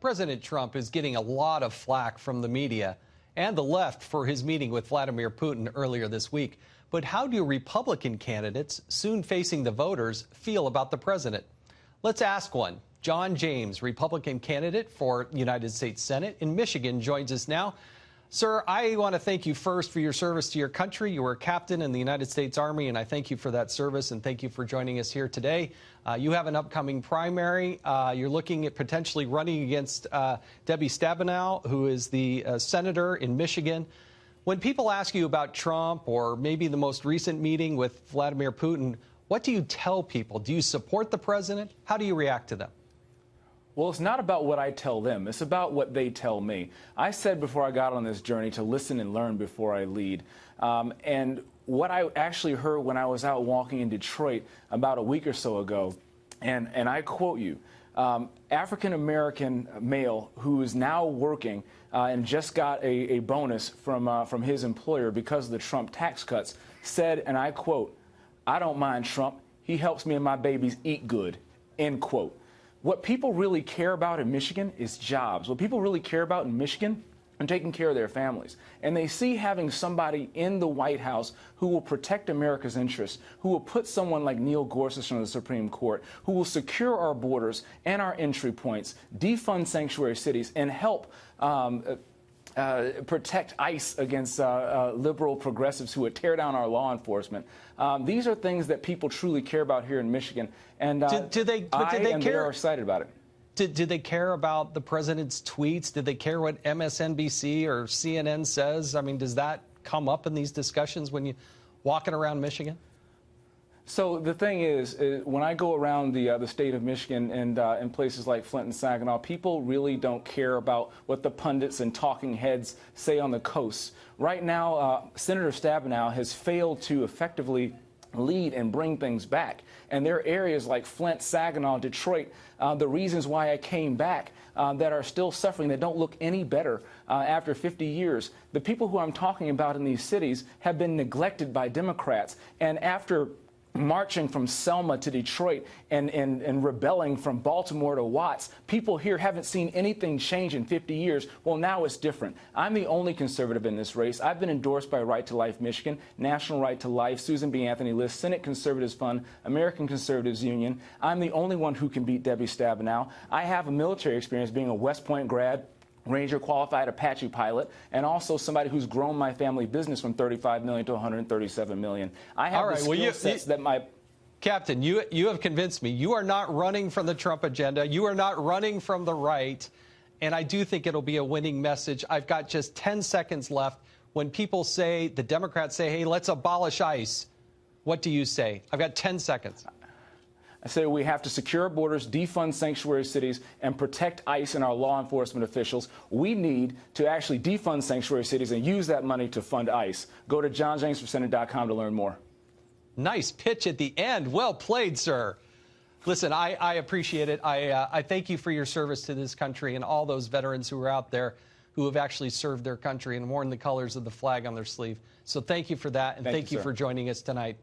President Trump is getting a lot of flack from the media and the left for his meeting with Vladimir Putin earlier this week. But how do Republican candidates, soon facing the voters, feel about the president? Let's ask one. John James, Republican candidate for United States Senate in Michigan, joins us now. Sir, I want to thank you first for your service to your country. You were a captain in the United States Army, and I thank you for that service and thank you for joining us here today. Uh, you have an upcoming primary. Uh, you're looking at potentially running against uh, Debbie Stabenow, who is the uh, senator in Michigan. When people ask you about Trump or maybe the most recent meeting with Vladimir Putin, what do you tell people? Do you support the president? How do you react to them? Well, it's not about what I tell them. It's about what they tell me. I said before I got on this journey to listen and learn before I lead. Um, and what I actually heard when I was out walking in Detroit about a week or so ago, and, and I quote you, um, African American male who is now working uh, and just got a, a bonus from, uh, from his employer because of the Trump tax cuts said, and I quote, I don't mind Trump. He helps me and my babies eat good, end quote. What people really care about in Michigan is jobs. What people really care about in Michigan and taking care of their families. And they see having somebody in the White House who will protect America's interests, who will put someone like Neil Gorsuch on the Supreme Court, who will secure our borders and our entry points, defund sanctuary cities, and help um, uh, protect ICE against uh, uh, liberal progressives who would tear down our law enforcement. Um, these are things that people truly care about here in Michigan, and uh, do, do, they? But I they and care? they are excited about it. Did, did, they care about the president's tweets? Did they care what MSNBC or CNN says? I mean, does that come up in these discussions when you're walking around Michigan? So the thing is, is, when I go around the uh, the state of Michigan and uh, in places like Flint and Saginaw, people really don't care about what the pundits and talking heads say on the coast. Right now, uh, Senator Stabenow has failed to effectively lead and bring things back. And there are areas like Flint, Saginaw, Detroit, uh, the reasons why I came back uh, that are still suffering, that don't look any better uh, after 50 years. The people who I'm talking about in these cities have been neglected by Democrats. And after marching from Selma to Detroit and, and, and rebelling from Baltimore to Watts. People here haven't seen anything change in 50 years. Well, now it's different. I'm the only conservative in this race. I've been endorsed by Right to Life Michigan, National Right to Life, Susan B. Anthony List, Senate Conservatives Fund, American Conservatives Union. I'm the only one who can beat Debbie Stabenow. I have a military experience being a West Point grad, Ranger qualified Apache pilot, and also somebody who's grown my family business from 35 million to 137 million. I have the skill well, you, sets you, that my Captain, you you have convinced me. You are not running from the Trump agenda. You are not running from the right, and I do think it'll be a winning message. I've got just 10 seconds left. When people say the Democrats say, "Hey, let's abolish ICE," what do you say? I've got 10 seconds. I say we have to secure our borders, defund sanctuary cities, and protect ICE and our law enforcement officials. We need to actually defund sanctuary cities and use that money to fund ICE. Go to johnjamesforsenate.com to learn more. Nice pitch at the end. Well played, sir. Listen, I, I appreciate it. I, uh, I thank you for your service to this country and all those veterans who are out there who have actually served their country and worn the colors of the flag on their sleeve. So thank you for that, and thank, thank you, you for joining us tonight.